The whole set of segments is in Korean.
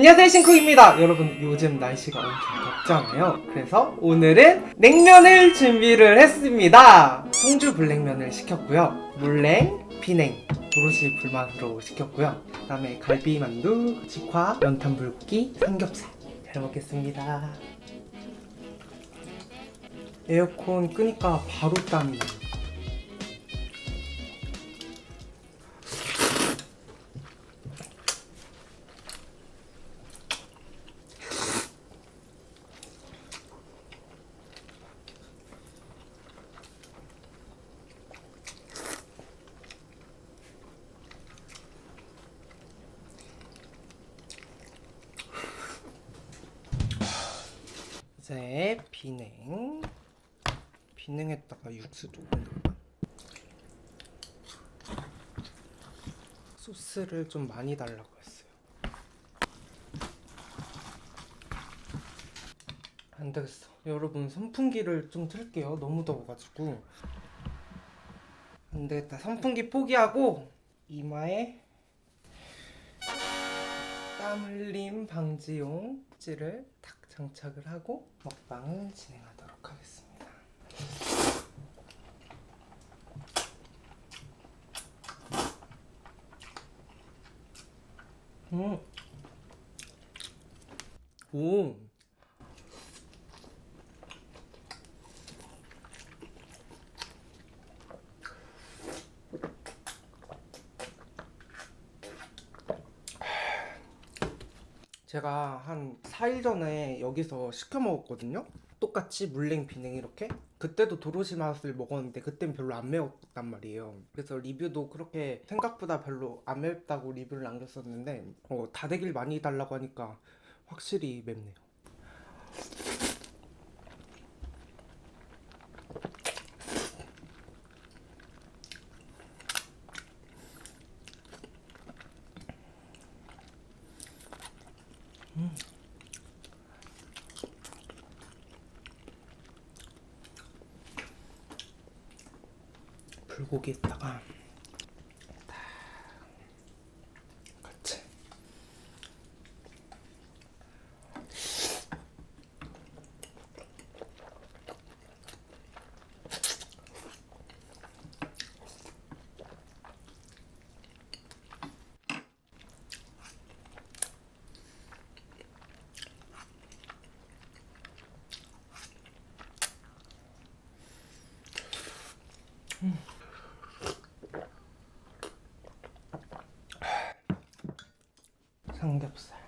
안녕하세요 싱크입니다. 여러분 요즘 날씨가 엄청 덥잖아요. 그래서 오늘은 냉면을 준비를 했습니다. 송주 블랙면을 시켰고요. 물냉, 비냉, 도로시 불만으로 시켰고요. 그 다음에 갈비만두, 직화, 연탄불고기, 삼겹살 잘 먹겠습니다. 에어컨 끄니까 바로 땀이 이제 비냉. 비냉에다가 육수 조금 넣을까? 소스를 좀 많이 달라고 했어요. 안 되겠어. 여러분 선풍기를 좀 틀게요. 너무 더워가지고. 안 되겠다. 선풍기 포기하고 이마에 땀 흘림 방지용 찌를 탁 장착을 하고 먹방을 진행하도록 하겠습니다. 음. 오. 제가 한 4일 전에 여기서 시켜 먹었거든요. 똑같이 물냉 비냉 이렇게. 그때도 도로시 맛을 먹었는데 그땐 별로 안 매웠단 말이에요. 그래서 리뷰도 그렇게 생각보다 별로 안 맵다고 리뷰를 남겼었는데 어, 다대기를 많이 달라고 하니까 확실히 맵네요. 불고기에다가 삼겹살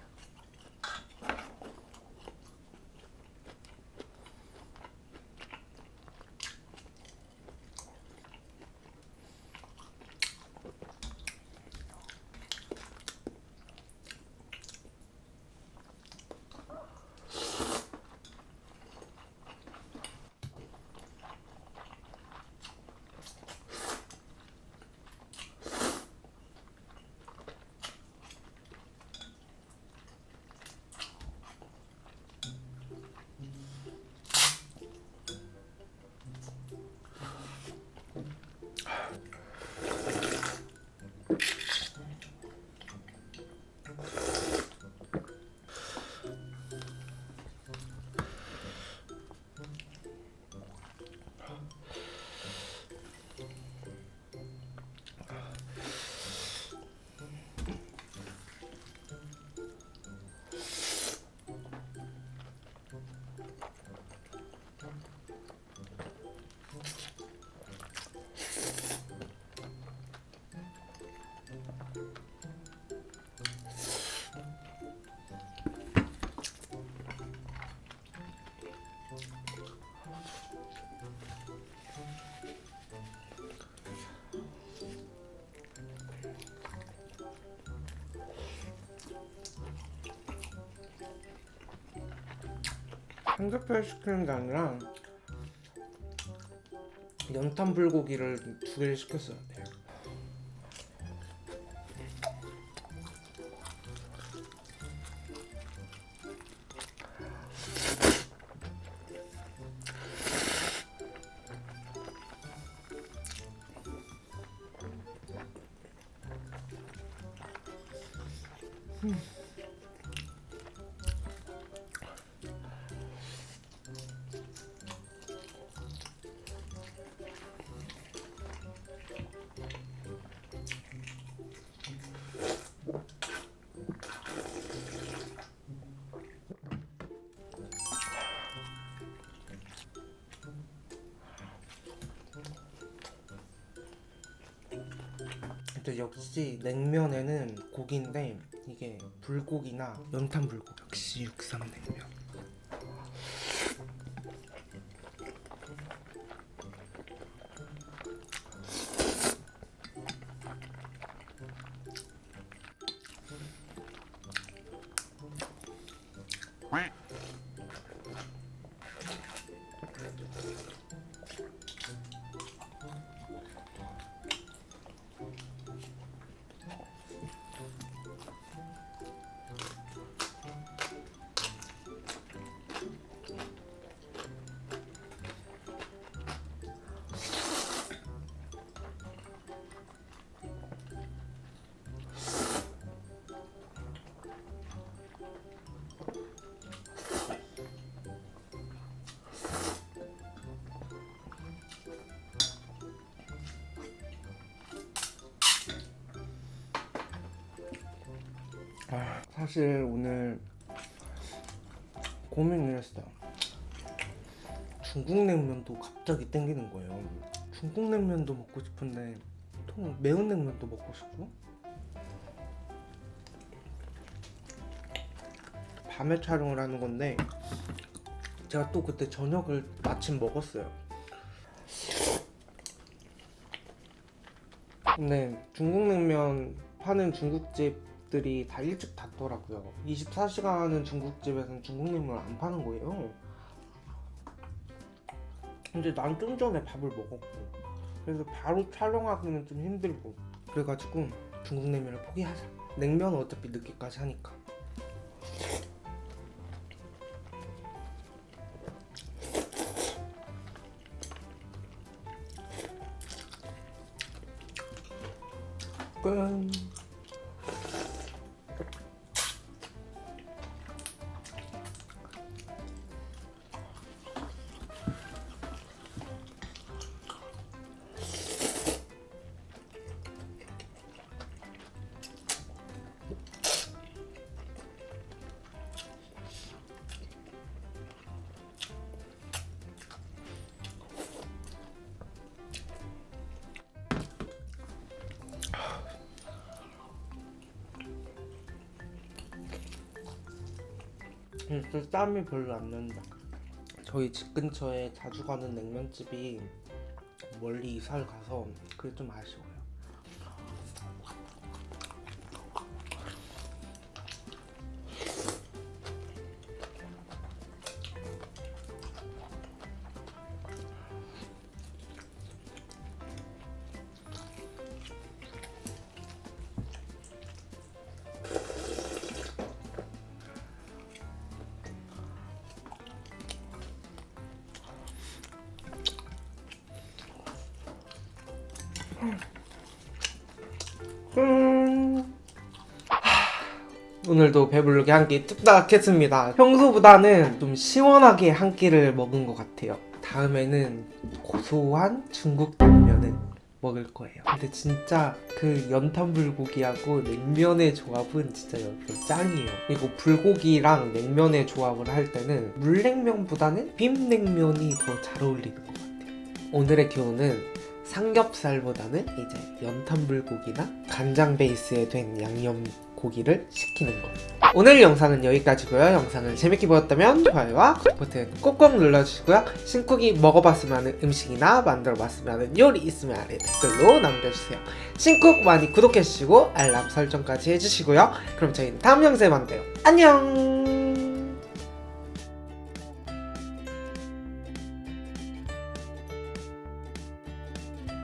삼겹살 시키는 게 아니라 연탄 불고기를 두 개를 시켰어야 돼요. 역시 냉면에는 고기인데 이게 불고기나 연탄 불고기 역시 육삼 냉면 아, 사실 오늘 고민을 했어요. 중국 냉면도 갑자기 땡기는 거예요. 중국 냉면도 먹고 싶은데 또 매운 냉면도 먹고 싶고 밤에 촬영을 하는 건데 제가 또 그때 저녁을 마침 먹었어요. 근데 중국 냉면 파는 중국집 들이 다 일찍 닫더라고요. 24시간은 중국집에서는 중국 냉면을 안 파는 거예요. 근데 난 좀 전에 밥을 먹었고 그래서 바로 촬영하기는 좀 힘들고 그래가지고 중국 냉면을 포기하자. 냉면은 어차피 늦게까지 하니까. 진짜 땀이 별로 안 난다. 저희 집 근처에 자주 가는 냉면집이 멀리 이사를 가서 그게 좀 아쉬워요. 오늘도 배부르게 한 끼 뚝딱 했습니다. 평소보다는 좀 시원하게 한 끼를 먹은 것 같아요. 다음에는 고소한 중국 냉면을 먹을 거예요. 근데 진짜 그 연탄 불고기하고 냉면의 조합은 진짜 여러분 짱이에요. 그리고 불고기랑 냉면의 조합을 할 때는 물냉면보다는 비빔냉면이 더 잘 어울리는 것 같아요. 오늘의 교훈은 삼겹살보다는 이제 연탄 불고기나 간장 베이스에 된 양념 고기를 시키는 거. 오늘 영상은 여기까지고요. 영상을 재밌게 보셨다면 좋아요와 구독 버튼 꼭꼭 눌러주시고요. 신쿡이 먹어봤으면 하는 음식이나 만들어봤으면 하는 요리 있으면 아래 댓글로 남겨주세요. 신쿡 많이 구독해주시고 알람 설정까지 해주시고요. 그럼 저희는 다음 영상에 만나요. 안녕!